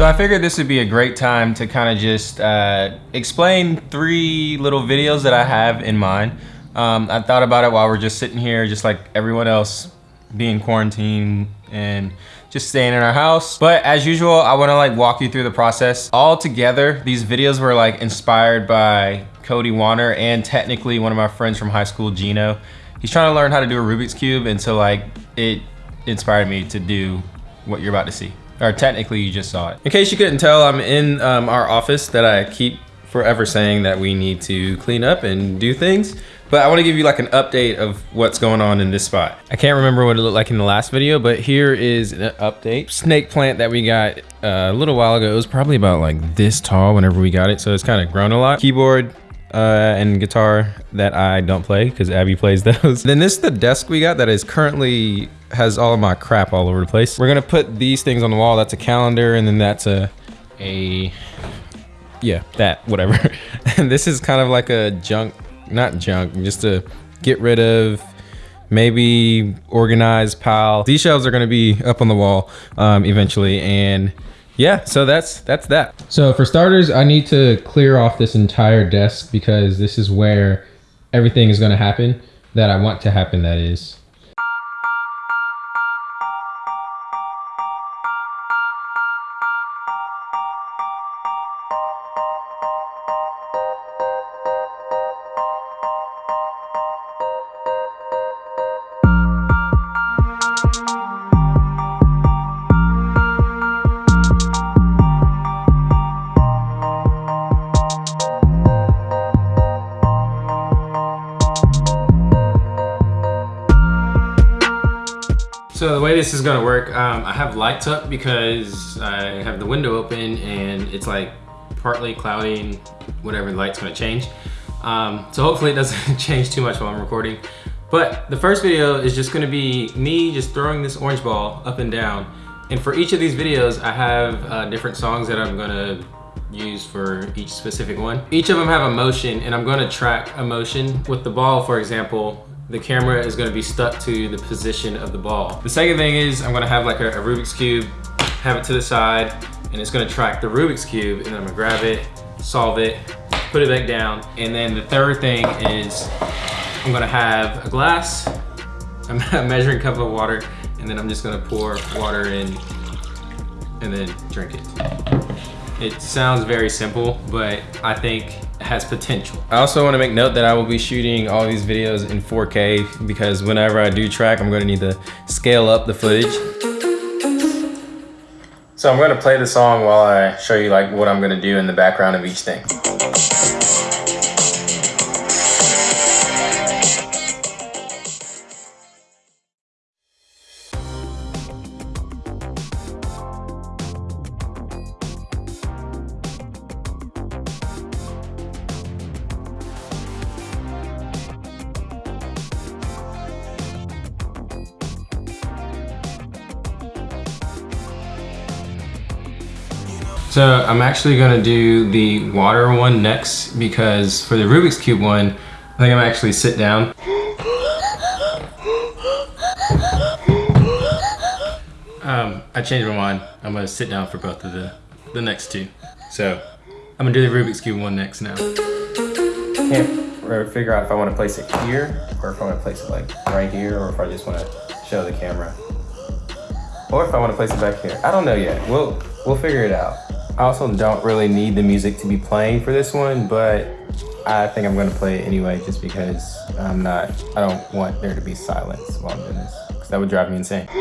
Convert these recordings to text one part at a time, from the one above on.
So I figured this would be a great time to kind of just uh, explain three little videos that I have in mind. Um, I thought about it while we're just sitting here, just like everyone else, being quarantined and just staying in our house. But as usual, I wanna like walk you through the process. All together, these videos were like inspired by Cody Wanner and technically one of my friends from high school, Gino. He's trying to learn how to do a Rubik's Cube and so like it inspired me to do what you're about to see. Or technically you just saw it. In case you couldn't tell, I'm in um, our office that I keep forever saying that we need to clean up and do things. But I want to give you like an update of what's going on in this spot. I can't remember what it looked like in the last video, but here is an update. Snake plant that we got uh, a little while ago. It was probably about like this tall whenever we got it. So it's kind of grown a lot. Keyboard uh, and guitar that I don't play because Abby plays those. then this is the desk we got that is currently has all of my crap all over the place. We're gonna put these things on the wall. That's a calendar and then that's a, a yeah, that, whatever. and this is kind of like a junk not junk, just to get rid of, maybe organize, pile. These shelves are gonna be up on the wall um, eventually. And yeah, so that's that's that. So for starters, I need to clear off this entire desk because this is where everything is gonna happen that I want to happen, that is. This is gonna work, um, I have lights up because I have the window open and it's like partly cloudy whatever the light's gonna change. Um, so hopefully it doesn't change too much while I'm recording. But the first video is just gonna be me just throwing this orange ball up and down. And for each of these videos, I have uh, different songs that I'm gonna use for each specific one. Each of them have a motion and I'm gonna track a motion. With the ball, for example, the camera is gonna be stuck to the position of the ball. The second thing is I'm gonna have like a, a Rubik's Cube, have it to the side, and it's gonna track the Rubik's Cube, and then I'm gonna grab it, solve it, put it back down. And then the third thing is I'm gonna have a glass, a measuring cup of water, and then I'm just gonna pour water in and then drink it. It sounds very simple, but I think has potential. I also want to make note that I will be shooting all these videos in 4K because whenever I do track, I'm going to need to scale up the footage. So I'm going to play the song while I show you like what I'm going to do in the background of each thing. So I'm actually gonna do the water one next because for the Rubik's Cube one, I think I'm actually sit down. Um, I changed my mind. I'm gonna sit down for both of the, the next two. So I'm gonna do the Rubik's Cube one next now. Can't figure out if I wanna place it here or if I wanna place it like right here or if I just wanna show the camera. Or if I wanna place it back here. I don't know yet. We'll, we'll figure it out. I also don't really need the music to be playing for this one, but I think I'm gonna play it anyway just because I'm not, I don't want there to be silence while I'm doing this because that would drive me insane.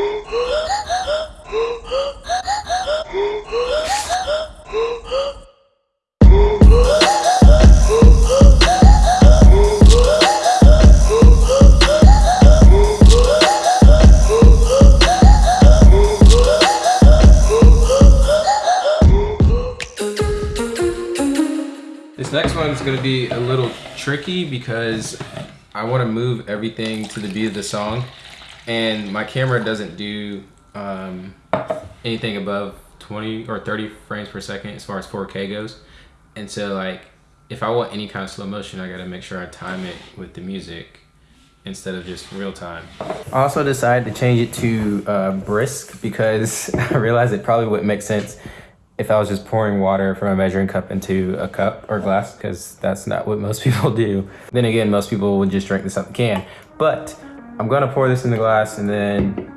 This next one is gonna be a little tricky because I wanna move everything to the beat of the song and my camera doesn't do um, anything above 20 or 30 frames per second as far as 4K goes. And so like, if I want any kind of slow motion, I gotta make sure I time it with the music instead of just real time. I also decided to change it to uh, brisk because I realized it probably wouldn't make sense if I was just pouring water from a measuring cup into a cup or glass, because that's not what most people do. Then again, most people would just drink this out the can. But I'm gonna pour this in the glass and then,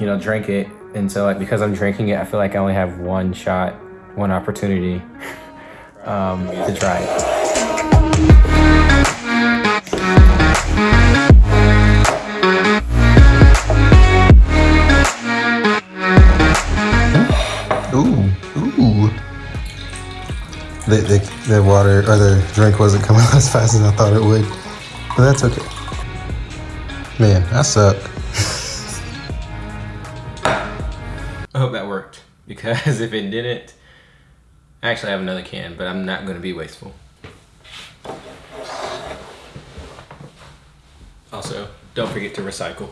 you know, drink it. And so like, because I'm drinking it, I feel like I only have one shot, one opportunity um, to try it. The, water or the drink wasn't coming out as fast as I thought it would. But that's okay. Man, I suck. I hope that worked because if it didn't, I actually have another can, but I'm not gonna be wasteful. Also, don't forget to recycle.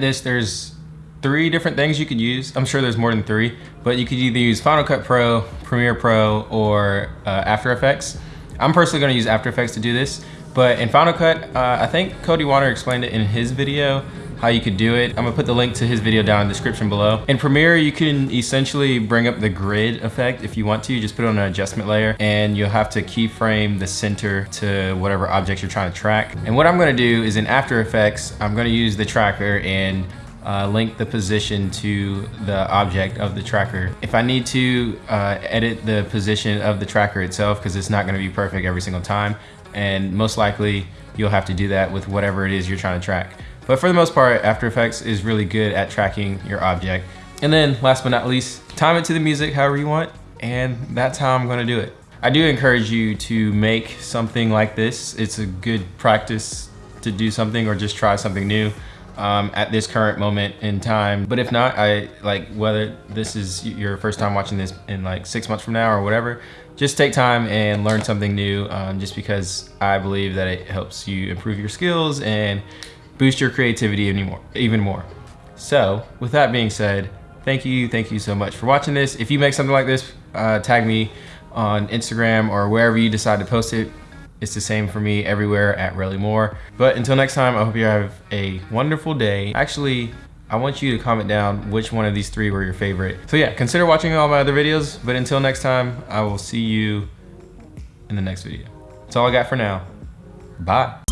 This, there's three different things you could use. I'm sure there's more than three, but you could either use Final Cut Pro, Premiere Pro, or uh, After Effects. I'm personally gonna use After Effects to do this, but in Final Cut, uh, I think Cody Wanner explained it in his video, how you could do it. I'm gonna put the link to his video down in the description below. In Premiere, you can essentially bring up the grid effect if you want to. You Just put on an adjustment layer and you'll have to keyframe the center to whatever object you're trying to track. And what I'm gonna do is in After Effects, I'm gonna use the tracker and uh, link the position to the object of the tracker. If I need to uh, edit the position of the tracker itself, because it's not gonna be perfect every single time, and most likely you'll have to do that with whatever it is you're trying to track. But for the most part, After Effects is really good at tracking your object. And then last but not least, time it to the music however you want, and that's how I'm gonna do it. I do encourage you to make something like this. It's a good practice to do something or just try something new um, at this current moment in time. But if not, I like whether this is your first time watching this in like six months from now or whatever, just take time and learn something new um, just because I believe that it helps you improve your skills and boost your creativity anymore, even more. So with that being said, thank you, thank you so much for watching this. If you make something like this, uh, tag me on Instagram or wherever you decide to post it. It's the same for me everywhere at Relly Moore. But until next time, I hope you have a wonderful day. Actually, I want you to comment down which one of these three were your favorite. So yeah, consider watching all my other videos. But until next time, I will see you in the next video. That's all I got for now. Bye.